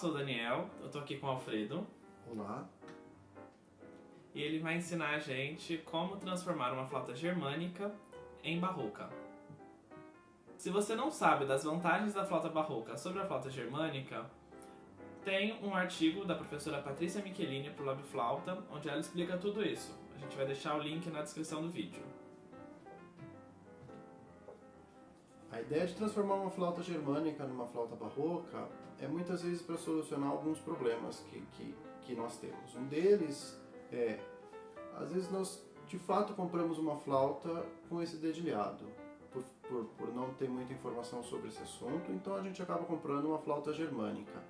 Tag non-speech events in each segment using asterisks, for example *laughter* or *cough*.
sou o Daniel, eu tô aqui com o Alfredo. Olá. E ele vai ensinar a gente como transformar uma flauta germânica em barroca. Se você não sabe das vantagens da flauta barroca sobre a flauta germânica, tem um artigo da professora Patrícia Michelini pro Lab Flauta, onde ela explica tudo isso. A gente vai deixar o link na descrição do vídeo. A ideia de transformar uma flauta germânica numa flauta barroca é muitas vezes para solucionar alguns problemas que, que, que nós temos. Um deles é, às vezes nós de fato compramos uma flauta com esse dedilhado, por, por, por não ter muita informação sobre esse assunto, então a gente acaba comprando uma flauta germânica.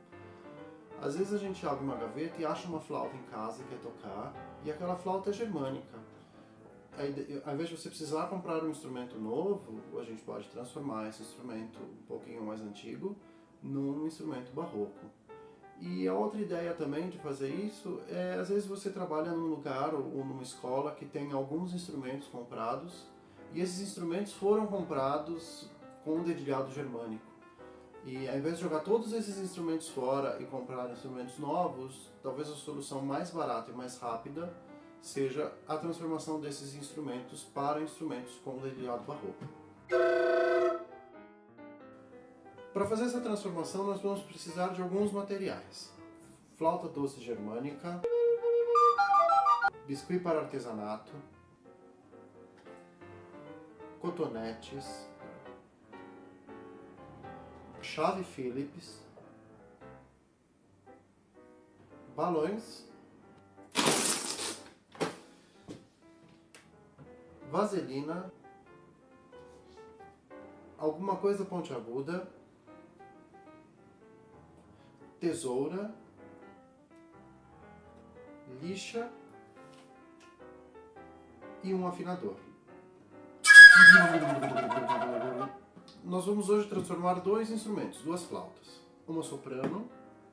Às vezes a gente abre uma gaveta e acha uma flauta em casa e quer tocar, e aquela flauta é germânica. Ao invés de você precisar comprar um instrumento novo, a gente pode transformar esse instrumento um pouquinho mais antigo num instrumento barroco. E a outra ideia também de fazer isso é, às vezes você trabalha num lugar ou numa escola que tem alguns instrumentos comprados e esses instrumentos foram comprados com um dedilhado germânico. E ao invés de jogar todos esses instrumentos fora e comprar instrumentos novos, talvez a solução mais barata e mais rápida seja a transformação desses instrumentos para instrumentos com dedilhado barroco. Para fazer essa transformação nós vamos precisar de alguns materiais. Flauta doce germânica, biscuit para artesanato, cotonetes, chave Phillips, balões, vaselina, alguma coisa pontiaguda, tesoura, lixa e um afinador. *laughs* Nós vamos hoje transformar dois instrumentos, duas flautas, uma soprano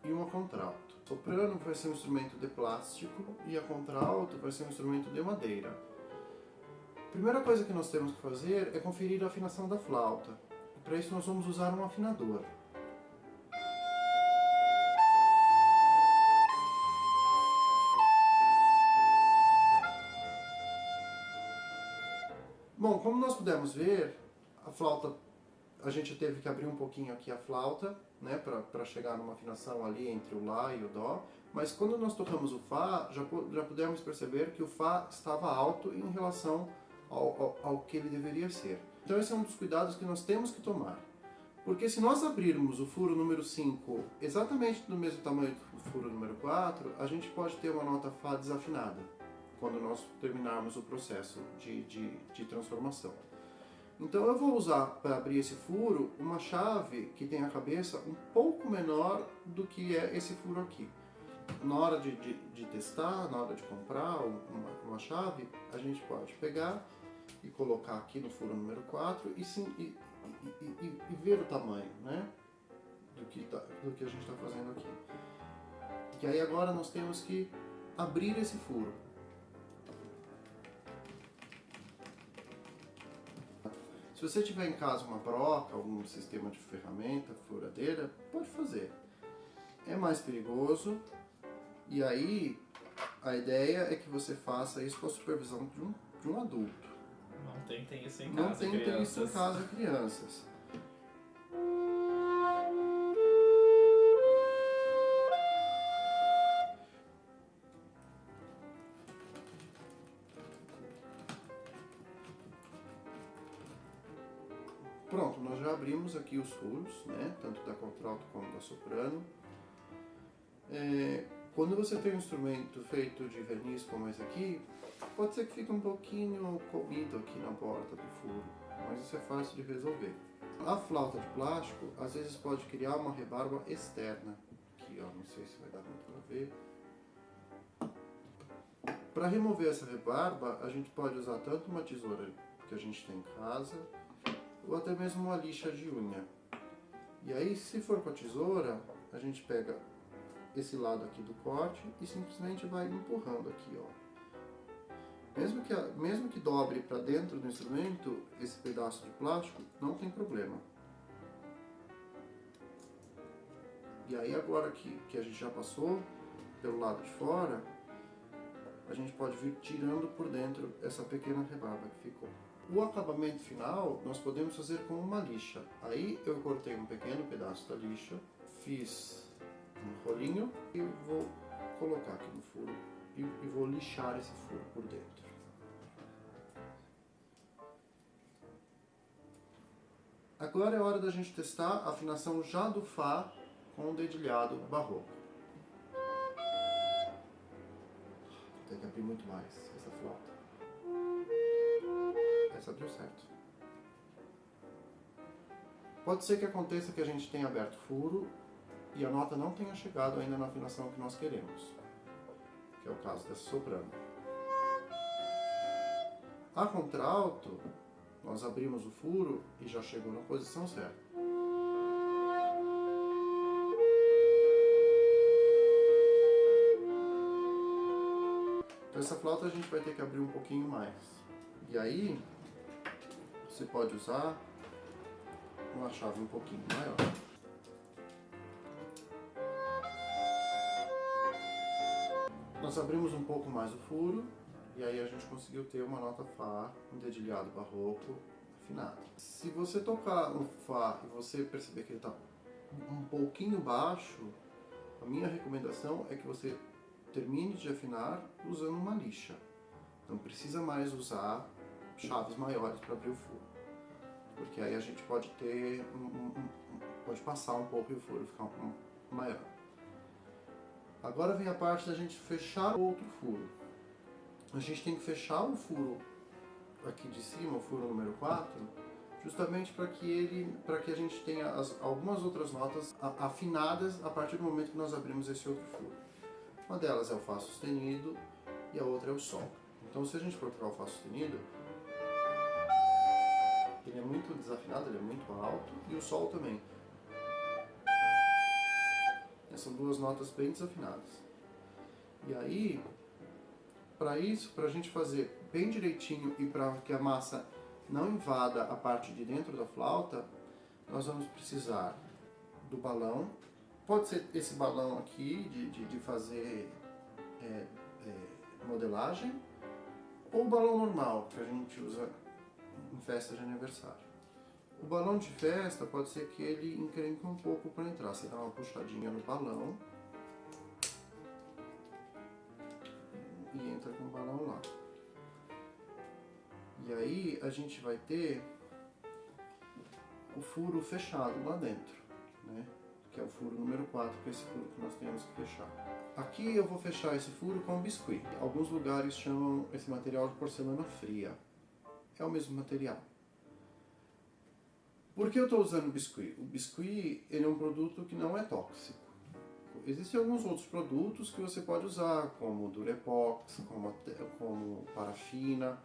e uma contralto. soprano vai ser um instrumento de plástico e a contralto vai ser um instrumento de madeira. Primeira coisa que nós temos que fazer é conferir a afinação da flauta. Para isso nós vamos usar um afinador. Bom, como nós pudemos ver, a flauta, a gente teve que abrir um pouquinho aqui a flauta, né, para chegar numa afinação ali entre o Lá e o Dó, mas quando nós tocamos o Fá, já, já pudemos perceber que o Fá estava alto em relação ao, ao, ao que ele deveria ser. Então esse é um dos cuidados que nós temos que tomar. Porque se nós abrirmos o furo número 5 exatamente do mesmo tamanho do furo número 4, a gente pode ter uma nota Fá desafinada quando nós terminarmos o processo de, de, de transformação. Então eu vou usar para abrir esse furo uma chave que tem a cabeça um pouco menor do que é esse furo aqui. Na hora de, de, testar, na hora de comprar uma, uma, chave, a gente pode pegar e colocar aqui no furo número 4 e, sim, e, e, e ver o tamanho né, do, que tá, do que a gente está fazendo aqui. E aí agora nós temos que abrir esse furo. Se você tiver em casa uma broca, algum sistema de ferramenta, furadeira, pode fazer. É mais perigoso e aí a ideia é que você faça isso com a supervisão de um, de um adulto. Não tentem isso em casa, Não tentem crianças. isso em casa, crianças. Pronto, nós já abrimos aqui os furos, né? tanto da contralto como da soprano. É, quando você tem um instrumento feito de verniz como esse aqui, pode ser que fique um pouquinho comido aqui na borda do furo, mas isso é fácil de resolver. A flauta de plástico, às vezes pode criar uma rebarba externa. Aqui, ó, não sei se vai dar muito para ver. Para remover essa rebarba, a gente pode usar tanto uma tesoura que a gente tem em casa, ou até mesmo uma lixa de unha. E aí, se for com a tesoura, a gente pega esse lado aqui do corte e simplesmente vai empurrando aqui, ó. Mesmo que, mesmo que dobre para dentro do instrumento, esse pedaço de plástico, não tem problema. E aí agora que, que a gente já passou pelo lado de fora, a gente pode vir tirando por dentro essa pequena rebaba que ficou. O acabamento final nós podemos fazer com uma lixa. Aí eu cortei um pequeno pedaço da lixa, fiz um rolinho e vou colocar aqui no furo e, e vou lixar esse furo por dentro. Agora é hora da gente testar a afinação já do Fá com o dedilhado barroco. Tem que abrir muito mais essa flauta. Essa deu certo. Pode ser que aconteça que a gente tenha aberto furo e a nota não tenha chegado ainda na afinação que nós queremos, que é o caso dessa soprano. A contralto, nós abrimos o furo e já chegou na posição certa. Então essa flauta a gente vai ter que abrir um pouquinho mais. E aí, você pode usar uma chave um pouquinho maior. Nós abrimos um pouco mais o furo e aí a gente conseguiu ter uma nota Fá, um dedilhado barroco afinado. Se você tocar um Fá e você perceber que ele está um pouquinho baixo, a minha recomendação é que você termine de afinar usando uma lixa. Não precisa mais usar chaves maiores para abrir o furo. Porque aí a gente pode ter, um, um, um, pode passar um pouco e o furo ficar maior. Agora vem a parte da gente fechar outro furo a gente tem que fechar o furo aqui de cima, o furo número 4, justamente para que ele, para que a gente tenha as, algumas outras notas afinadas a partir do momento que nós abrimos esse outro furo. Uma delas é o Fá sustenido e a outra é o Sol. Então se a gente for o Fá sustenido, ele é muito desafinado, ele é muito alto, e o Sol também. São duas notas bem desafinadas. E aí, para isso, para a gente fazer bem direitinho e para que a massa não invada a parte de dentro da flauta, nós vamos precisar do balão. Pode ser esse balão aqui de, de, de fazer é, é, modelagem ou balão normal que a gente usa em festa de aniversário. O balão de festa pode ser que ele encrenque um pouco para entrar. Você dá uma puxadinha no balão e entra com o balão lá. E aí a gente vai ter o furo fechado lá dentro, né? Que é o furo número 4, que é esse furo que nós temos que fechar. Aqui eu vou fechar esse furo com biscuit. Alguns lugares chamam esse material de porcelana fria. É o mesmo material. Por que eu estou usando o biscuit? O biscuit ele é um produto que não é tóxico. Existem alguns outros produtos que você pode usar, como Durepox, como, como parafina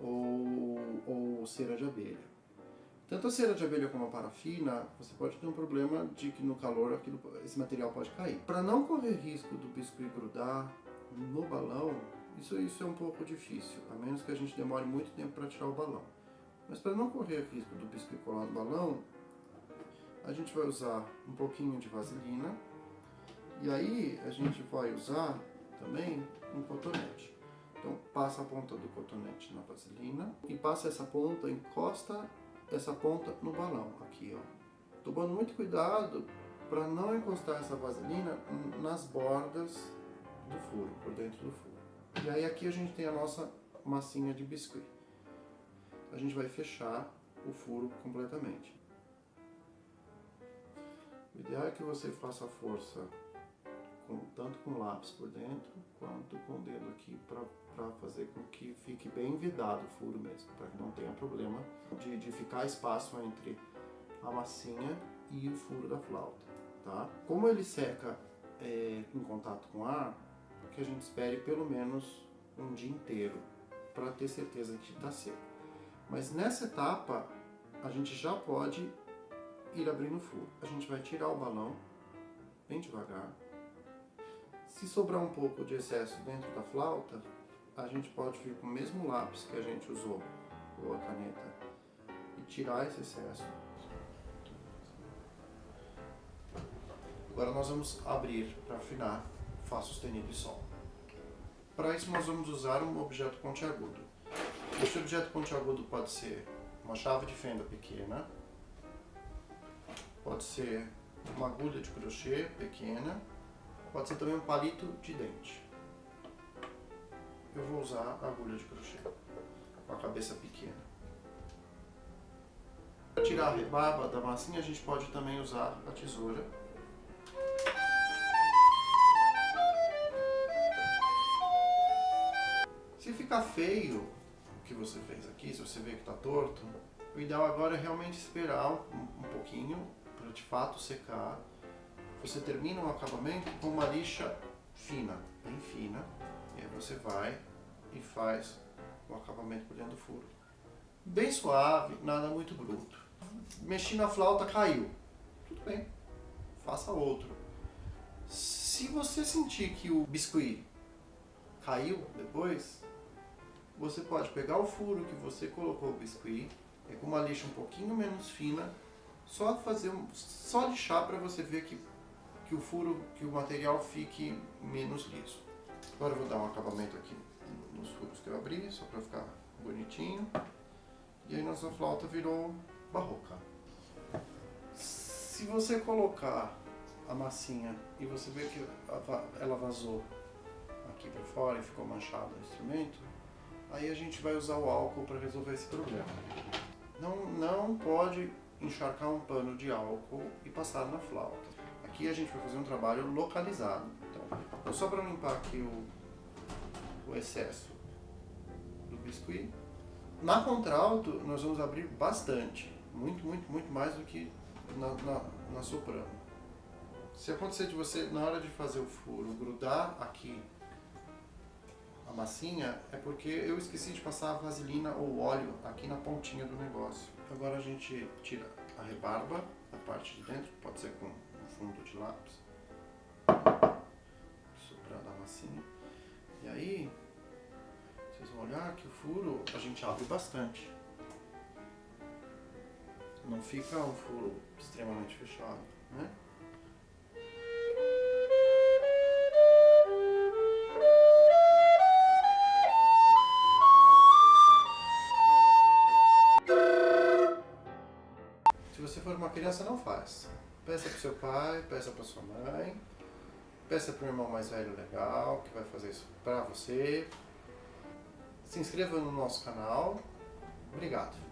ou, ou cera de abelha. Tanto a cera de abelha como a parafina, você pode ter um problema de que no calor aquilo, esse material pode cair. Para não correr risco do biscuit grudar no balão, isso, isso é um pouco difícil, a menos que a gente demore muito tempo para tirar o balão. Mas para não correr risco do biscuit colar no balão, a gente vai usar um pouquinho de vaselina, e aí a gente vai usar também um cotonete. Então passa a ponta do cotonete na vaselina e passa essa ponta, encosta essa ponta no balão aqui, ó. Tomando muito cuidado para não encostar essa vaselina nas bordas do furo, por dentro do furo. E aí aqui a gente tem a nossa massinha de biscuit. A gente vai fechar o furo completamente. O ideal é que você faça força com, tanto com lápis por dentro quanto com o dedo aqui para fazer com que fique bem vidado o furo mesmo, para que não tenha problema de, de ficar espaço entre a massinha e o furo da flauta, tá? Como ele seca é, em contato com ar, que a gente espere pelo menos um dia inteiro para ter certeza que está seco. Mas nessa etapa a gente já pode ir abrindo o furo. A gente vai tirar o balão bem devagar se sobrar um pouco de excesso dentro da flauta, a gente pode vir com o mesmo lápis que a gente usou, ou a caneta, e tirar esse excesso. Agora nós vamos abrir para afinar Fá sustenido e Sol. Para isso nós vamos usar um objeto pontiagudo. Esse objeto pontiagudo pode ser uma chave de fenda pequena, pode ser uma agulha de crochê pequena, pode ser também um palito de dente. Eu vou usar a agulha de crochê, com a cabeça pequena. Para tirar a rebaba da massinha, a gente pode também usar a tesoura Se ficar feio que você fez aqui, se você vê que está torto, o ideal agora é realmente esperar um, um pouquinho para de fato secar. Você termina o acabamento com uma lixa fina, bem fina, e aí você vai e faz o acabamento por dentro do furo. Bem suave, nada muito bruto. Mexi na flauta, caiu. Tudo bem, faça outro. Se você sentir que o biscuit caiu depois, você pode pegar o furo que você colocou o biscuit, é com uma lixa um pouquinho menos fina, só fazer um, só lixar para você ver que, que o furo, que o material fique menos liso. Agora eu vou dar um acabamento aqui nos furos que eu abri, só para ficar bonitinho. E aí nossa flauta virou barroca. Se você colocar a massinha e você ver que ela vazou aqui para fora e ficou manchado o instrumento, aí a gente vai usar o álcool para resolver esse problema. Não, não pode encharcar um pano de álcool e passar na flauta. Aqui a gente vai fazer um trabalho localizado. Então, só para limpar aqui o, o excesso do biscuit. Na contralto, nós vamos abrir bastante. Muito, muito, muito mais do que na, na, na soprano. Se acontecer de você, na hora de fazer o furo, grudar aqui a massinha é porque eu esqueci de passar a vaselina ou óleo aqui na pontinha do negócio. Agora a gente tira a rebarba da parte de dentro, pode ser com um fundo de lápis, soprar da massinha. E aí, vocês vão olhar que o furo a gente abre bastante. Não fica um furo extremamente fechado, né? Faz. Peça para seu pai, peça para sua mãe, peça para o irmão mais velho legal, que vai fazer isso para você. Se inscreva no nosso canal. Obrigado.